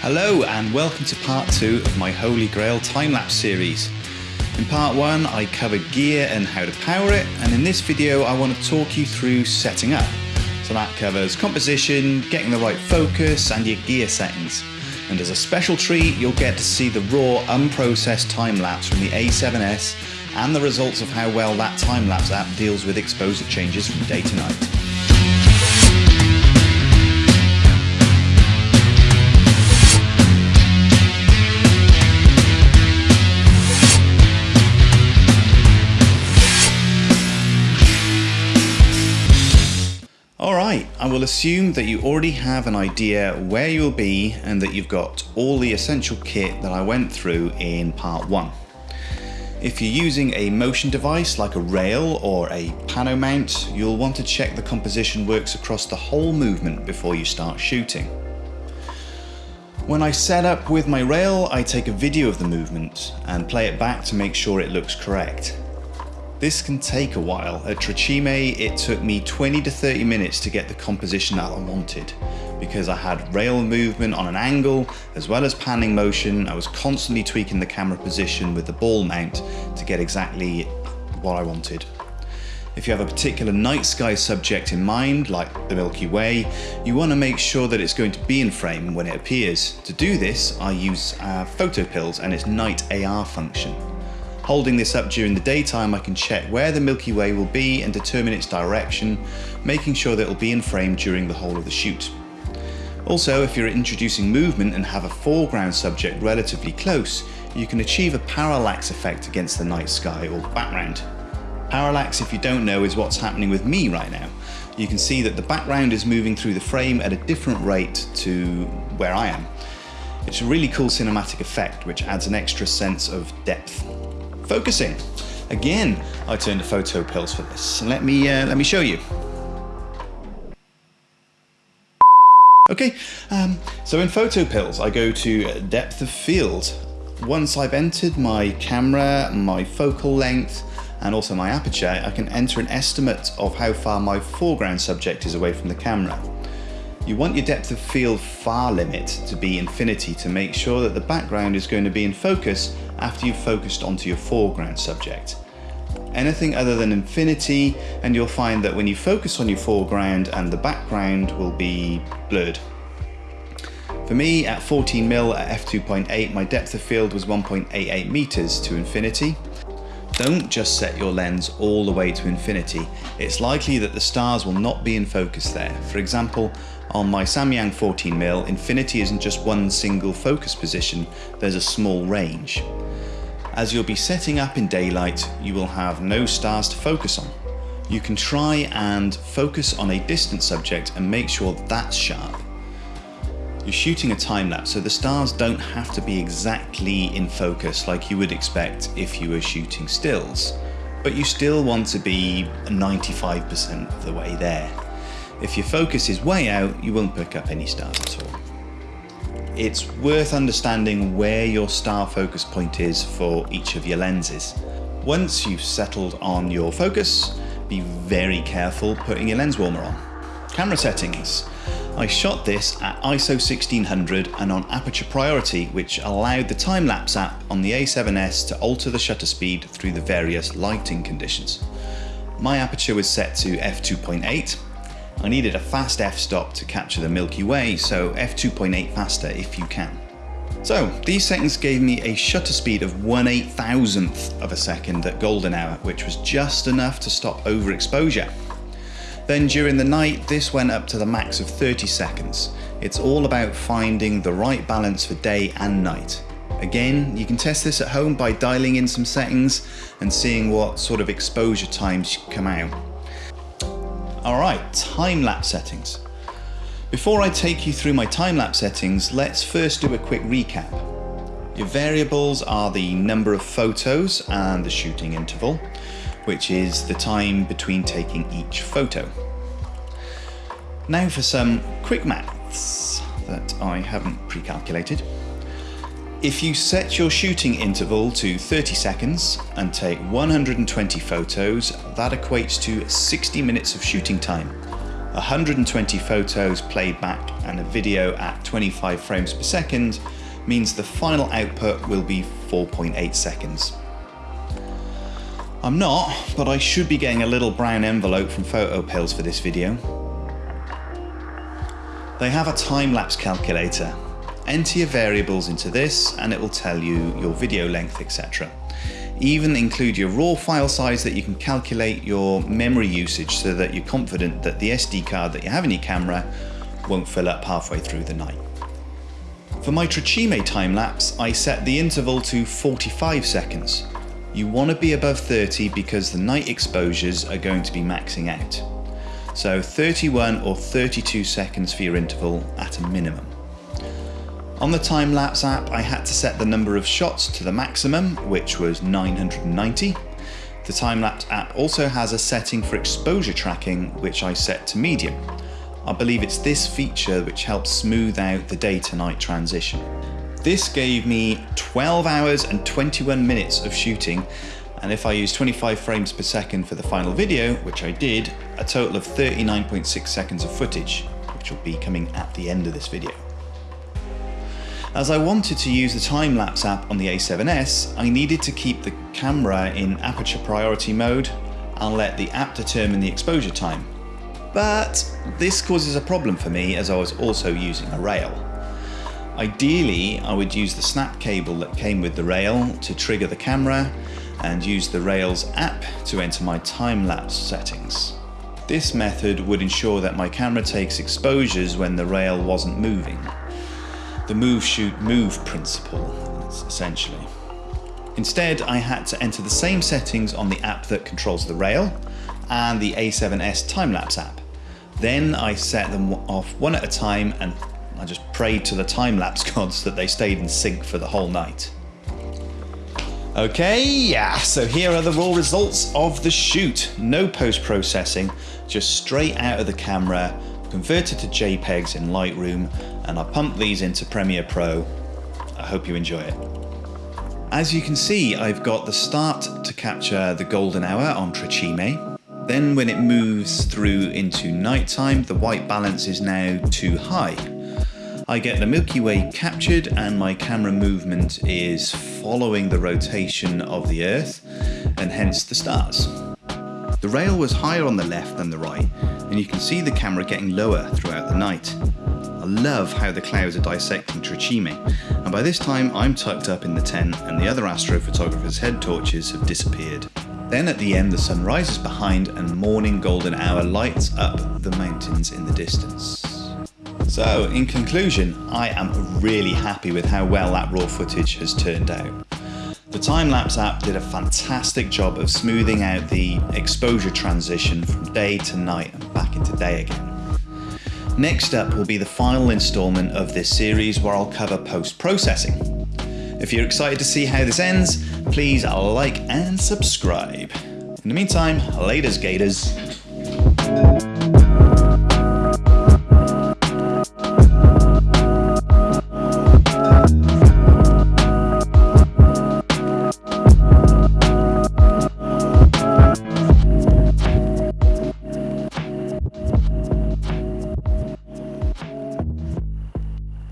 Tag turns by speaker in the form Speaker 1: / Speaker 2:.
Speaker 1: Hello and welcome to part two of my Holy Grail time-lapse series. In part one I covered gear and how to power it and in this video I want to talk you through setting up. So that covers composition, getting the right focus and your gear settings. And as a special treat you'll get to see the raw unprocessed time-lapse from the A7S and the results of how well that time-lapse app deals with exposure changes from day to night. Will assume that you already have an idea where you'll be and that you've got all the essential kit that I went through in part 1. If you're using a motion device like a rail or a pano mount, you'll want to check the composition works across the whole movement before you start shooting. When I set up with my rail, I take a video of the movement and play it back to make sure it looks correct. This can take a while. At Tre Cime, it took me 20 to 30 minutes to get the composition that I wanted because I had rail movement on an angle as well as panning motion. I was constantly tweaking the camera position with the ball mount to get exactly what I wanted. If you have a particular night sky subject in mind, like the Milky Way, you want to make sure that it's going to be in frame when it appears. To do this, I use uh, PhotoPills and its Night AR function. Holding this up during the daytime, I can check where the Milky Way will be and determine its direction, making sure that it will be in frame during the whole of the shoot. Also, if you're introducing movement and have a foreground subject relatively close, you can achieve a parallax effect against the night sky or background. Parallax, if you don't know, is what's happening with me right now. You can see that the background is moving through the frame at a different rate to where I am. It's a really cool cinematic effect which adds an extra sense of depth. Focusing. Again, I turned to PhotoPills for this. Let me, uh, let me show you. Okay, um, so in PhotoPills, I go to depth of field. Once I've entered my camera, my focal length, and also my aperture, I can enter an estimate of how far my foreground subject is away from the camera. You want your depth of field far limit to be infinity to make sure that the background is going to be in focus after you've focused onto your foreground subject. Anything other than infinity and you'll find that when you focus on your foreground and the background will be blurred. For me at 14mm at f2.8 my depth of field was 1.88 meters to infinity. Don't just set your lens all the way to infinity. It's likely that the stars will not be in focus there. For example, on my Samyang 14mm, infinity isn't just one single focus position, there's a small range. As you'll be setting up in daylight, you will have no stars to focus on. You can try and focus on a distant subject and make sure that's sharp. You're shooting a time lapse, so the stars don't have to be exactly in focus like you would expect if you were shooting stills, but you still want to be 95% of the way there. If your focus is way out, you won't pick up any stars at all. It's worth understanding where your star focus point is for each of your lenses. Once you've settled on your focus, be very careful putting your lens warmer on. Camera settings. I shot this at ISO 1600 and on aperture priority which allowed the time-lapse app on the A7S to alter the shutter speed through the various lighting conditions. My aperture was set to f2.8 I needed a fast f-stop to capture the Milky Way, so f2.8 faster if you can. So these settings gave me a shutter speed of 1 8 thousandth of a second at golden hour, which was just enough to stop overexposure. Then during the night, this went up to the max of 30 seconds. It's all about finding the right balance for day and night. Again, you can test this at home by dialing in some settings and seeing what sort of exposure times come out. Alright, time-lapse settings. Before I take you through my time-lapse settings, let's first do a quick recap. Your variables are the number of photos and the shooting interval, which is the time between taking each photo. Now for some quick maths that I haven't pre-calculated. If you set your shooting interval to 30 seconds and take 120 photos, that equates to 60 minutes of shooting time. 120 photos played back and a video at 25 frames per second means the final output will be 4.8 seconds. I'm not, but I should be getting a little brown envelope from PhotoPills for this video. They have a time-lapse calculator. Enter your variables into this and it will tell you your video length, etc. Even include your raw file size that you can calculate your memory usage so that you're confident that the SD card that you have in your camera won't fill up halfway through the night. For my Tre Cime time-lapse, I set the interval to 45 seconds. You want to be above 30 because the night exposures are going to be maxing out. So 31 or 32 seconds for your interval at a minimum. On the time-lapse app, I had to set the number of shots to the maximum, which was 990. The time-lapse app also has a setting for exposure tracking, which I set to medium. I believe it's this feature which helps smooth out the day to night transition. This gave me 12 hours and 21 minutes of shooting and if I use 25 frames per second for the final video, which I did, a total of 39.6 seconds of footage, which will be coming at the end of this video. As I wanted to use the time-lapse app on the a7S, I needed to keep the camera in aperture priority mode and let the app determine the exposure time, but this causes a problem for me as I was also using a rail. Ideally, I would use the snap cable that came with the rail to trigger the camera and use the Rails app to enter my time-lapse settings. This method would ensure that my camera takes exposures when the rail wasn't moving. The move shoot move principle, essentially. Instead, I had to enter the same settings on the app that controls the rail and the A7S time-lapse app. Then I set them off one at a time and I just prayed to the time-lapse gods that they stayed in sync for the whole night. Okay, yeah, so here are the raw results of the shoot. No post-processing, just straight out of the camera, converted to JPEGs in Lightroom, and I pumped these into Premiere Pro. I hope you enjoy it. As you can see, I've got the start to capture the golden hour on Tre Cime, then when it moves through into nighttime, the white balance is now too high. I get the Milky Way captured and my camera movement is following the rotation of the Earth and hence the stars. The rail was higher on the left than the right and you can see the camera getting lower throughout the night. I love how the clouds are dissecting Tre Cime and by this time I'm tucked up in the tent and the other astrophotographers' head torches have disappeared. Then at the end the sun rises behind and morning golden hour lights up the mountains in the distance. So in conclusion, I am really happy with how well that raw footage has turned out. The time-lapse app did a fantastic job of smoothing out the exposure transition from day to night and back into day again. Next up will be the final installment of this series where I'll cover post-processing. If you're excited to see how this ends, please like and subscribe. In the meantime, laters gators.